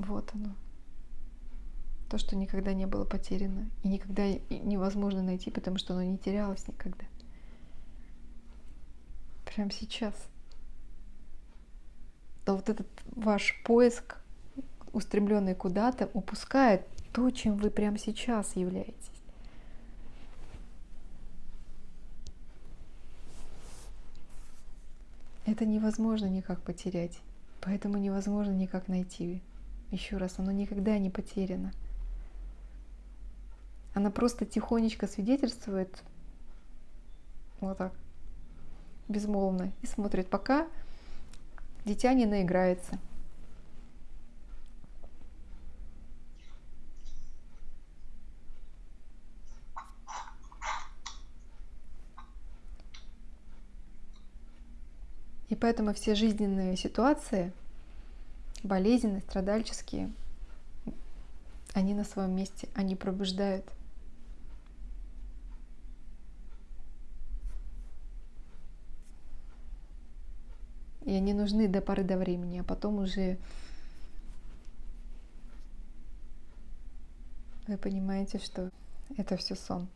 Вот оно. То, что никогда не было потеряно и никогда невозможно найти, потому что оно не терялось никогда. Прямо сейчас. То вот этот ваш поиск, устремленный куда-то, упускает то, чем вы прямо сейчас являетесь. Это невозможно никак потерять, поэтому невозможно никак найти. Еще раз, оно никогда не потеряно. Она просто тихонечко свидетельствует вот так, безмолвно, и смотрит, пока дитя не наиграется. И поэтому все жизненные ситуации, болезненные, страдальческие, они на своем месте, они пробуждают. И они нужны до поры до времени, а потом уже вы понимаете, что это все сон.